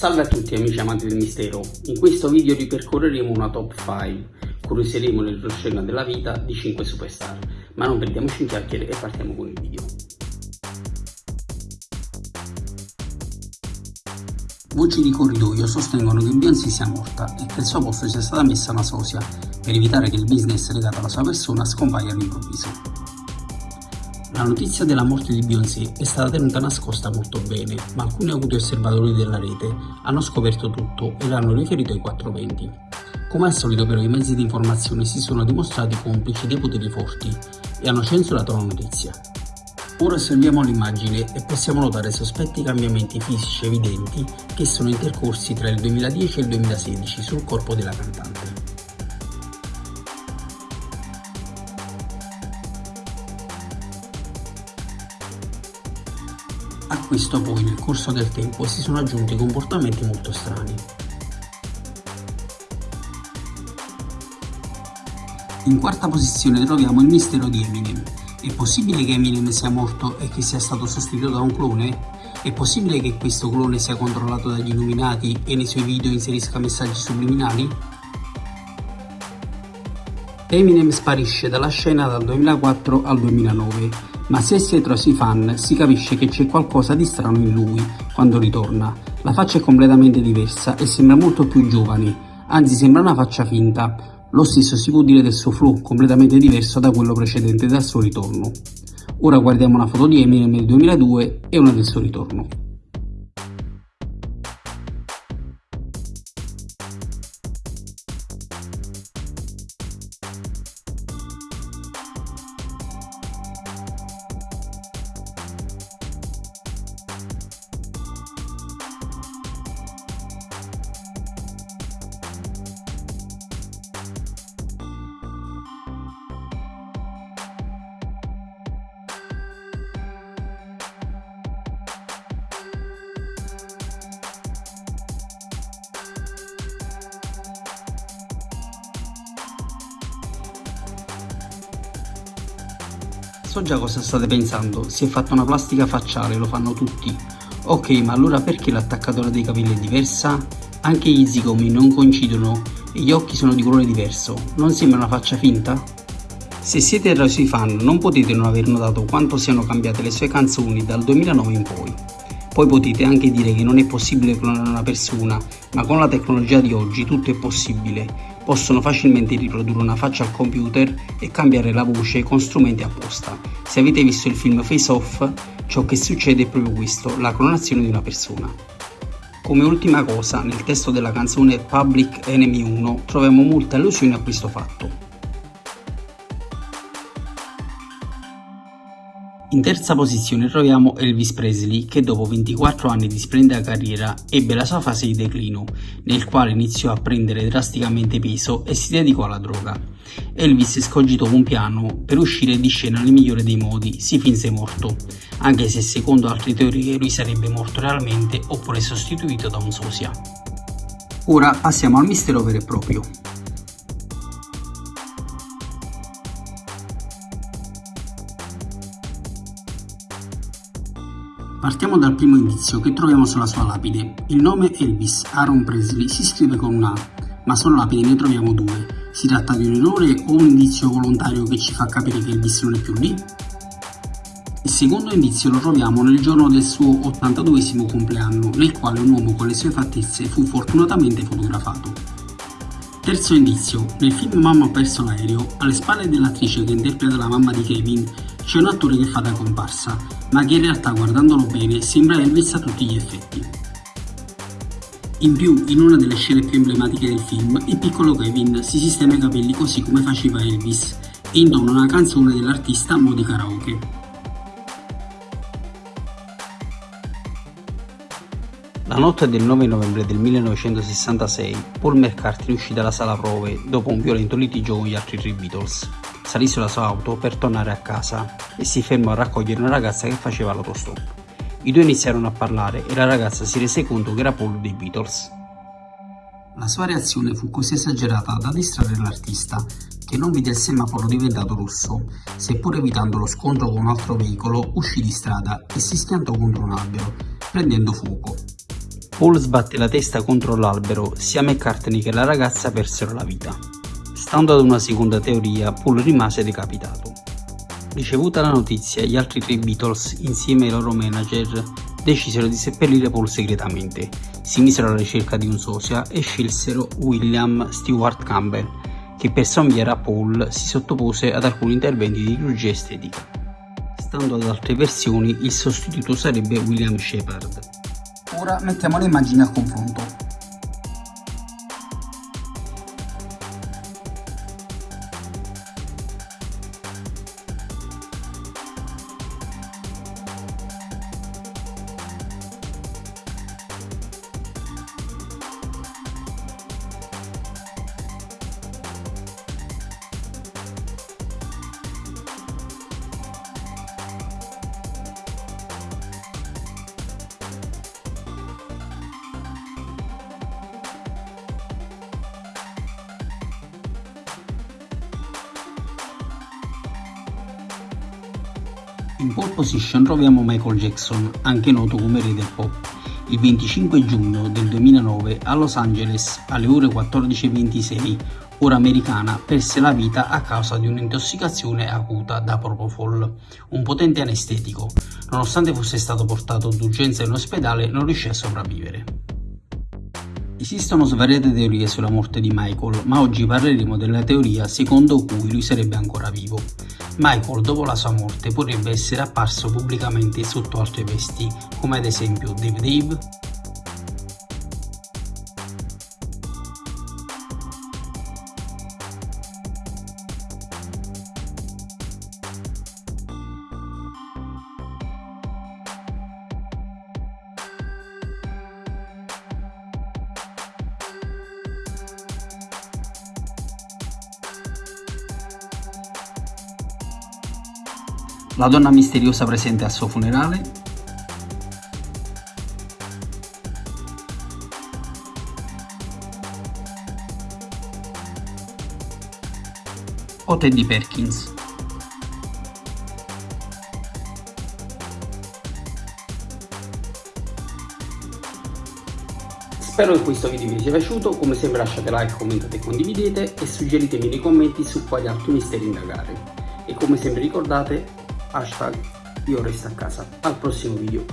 Salve a tutti amici amanti del mistero, in questo video ripercorreremo una top 5, curioseremo nel retroscena della vita di 5 superstar, ma non perdiamoci in chiacchiere e partiamo con il video. Voci di corridoio sostengono che Beyoncé sia morta e che al suo posto sia stata messa una sosia, per evitare che il business legato alla sua persona scompaia all'improvviso. La notizia della morte di Beyoncé è stata tenuta nascosta molto bene, ma alcuni acuti osservatori della rete hanno scoperto tutto e l'hanno riferito ai 420. Come al solito però i mezzi di informazione si sono dimostrati complici dei poteri forti e hanno censurato la notizia. Ora osserviamo l'immagine e possiamo notare sospetti cambiamenti fisici evidenti che sono intercorsi tra il 2010 e il 2016 sul corpo della cantante. A questo poi nel corso del tempo si sono aggiunti comportamenti molto strani. In quarta posizione troviamo il mistero di Eminem. È possibile che Eminem sia morto e che sia stato sostituito da un clone? È possibile che questo clone sia controllato dagli illuminati e nei suoi video inserisca messaggi subliminali? Eminem sparisce dalla scena dal 2004 al 2009 ma se è tra i fan si capisce che c'è qualcosa di strano in lui quando ritorna. La faccia è completamente diversa e sembra molto più giovane, anzi sembra una faccia finta. Lo stesso si può dire del suo flow, completamente diverso da quello precedente dal suo ritorno. Ora guardiamo una foto di Eminem nel 2002 e una del suo ritorno. So già cosa state pensando, si è fatta una plastica facciale, lo fanno tutti. Ok, ma allora perché l'attaccatura dei capelli è diversa? Anche gli zigomi non coincidono e gli occhi sono di colore diverso, non sembra una faccia finta? Se siete suoi fan non potete non aver notato quanto siano cambiate le sue canzoni dal 2009 in poi. Poi potete anche dire che non è possibile clonare una persona, ma con la tecnologia di oggi tutto è possibile possono facilmente riprodurre una faccia al computer e cambiare la voce con strumenti apposta. Se avete visto il film Face Off, ciò che succede è proprio questo, la clonazione di una persona. Come ultima cosa, nel testo della canzone Public Enemy 1 troviamo molte allusioni a questo fatto. In terza posizione troviamo Elvis Presley che dopo 24 anni di splendida carriera ebbe la sua fase di declino, nel quale iniziò a prendere drasticamente peso e si dedicò alla droga. Elvis scogitò un piano per uscire di scena nel migliore dei modi, si finse morto, anche se secondo altre teorie lui sarebbe morto realmente oppure sostituito da un sosia. Ora passiamo al mistero vero e proprio. Partiamo dal primo indizio che troviamo sulla sua lapide. Il nome Elvis Aaron Presley si scrive con una A, ma sulla lapide ne troviamo due. Si tratta di un errore o un indizio volontario che ci fa capire che Elvis non è più lì? Il secondo indizio lo troviamo nel giorno del suo 82 compleanno, nel quale un uomo con le sue fattezze fu fortunatamente fotografato. Terzo indizio, nel film Mamma ha perso l'aereo, alle spalle dell'attrice che interpreta la mamma di Kevin, c'è un attore che fa da comparsa, ma che in realtà guardandolo bene sembra Elvis a tutti gli effetti. In più, in una delle scene più emblematiche del film, il piccolo Kevin si sistema i capelli così come faceva Elvis e intona una canzone dell'artista a mo' di karaoke. La notte del 9 novembre del 1966, Paul McCartney uscì dalla sala prove dopo un violento litigio con gli altri tre Beatles salì sulla sua auto per tornare a casa e si fermò a raccogliere una ragazza che faceva l'autostop. I due iniziarono a parlare e la ragazza si rese conto che era Paul dei Beatles. La sua reazione fu così esagerata da distrarre l'artista, che non vide il semaforo diventato rosso, seppur evitando lo scontro con un altro veicolo, uscì di strada e si schiantò contro un albero, prendendo fuoco. Paul sbatte la testa contro l'albero, sia McCartney che la ragazza persero la vita. Stando ad una seconda teoria, Paul rimase decapitato. Ricevuta la notizia, gli altri tre Beatles, insieme ai loro manager, decisero di seppellire Paul segretamente, si misero alla ricerca di un sosia e scelsero William Stewart Campbell, che per sommigliare a Paul si sottopose ad alcuni interventi di chirurgia estetica. Stando ad altre versioni, il sostituto sarebbe William Shepard. Ora mettiamo le immagini a confronto. In pole position troviamo Michael Jackson, anche noto come re del pop. Il 25 giugno del 2009 a Los Angeles, alle ore 14.26, ora americana, perse la vita a causa di un'intossicazione acuta da propofol, un potente anestetico. Nonostante fosse stato portato d'urgenza in ospedale, non riuscì a sopravvivere. Esistono svariate teorie sulla morte di Michael, ma oggi parleremo della teoria secondo cui lui sarebbe ancora vivo. Michael dopo la sua morte potrebbe essere apparso pubblicamente sotto altre vesti, come ad esempio Dave Dave, la donna misteriosa presente al suo funerale, o Teddy Perkins. Spero che questo video vi sia piaciuto, come sempre lasciate like, commentate e condividete e suggeritemi nei commenti su quali altri misteri indagare. E come sempre ricordate hashtag io resto a casa. Al prossimo video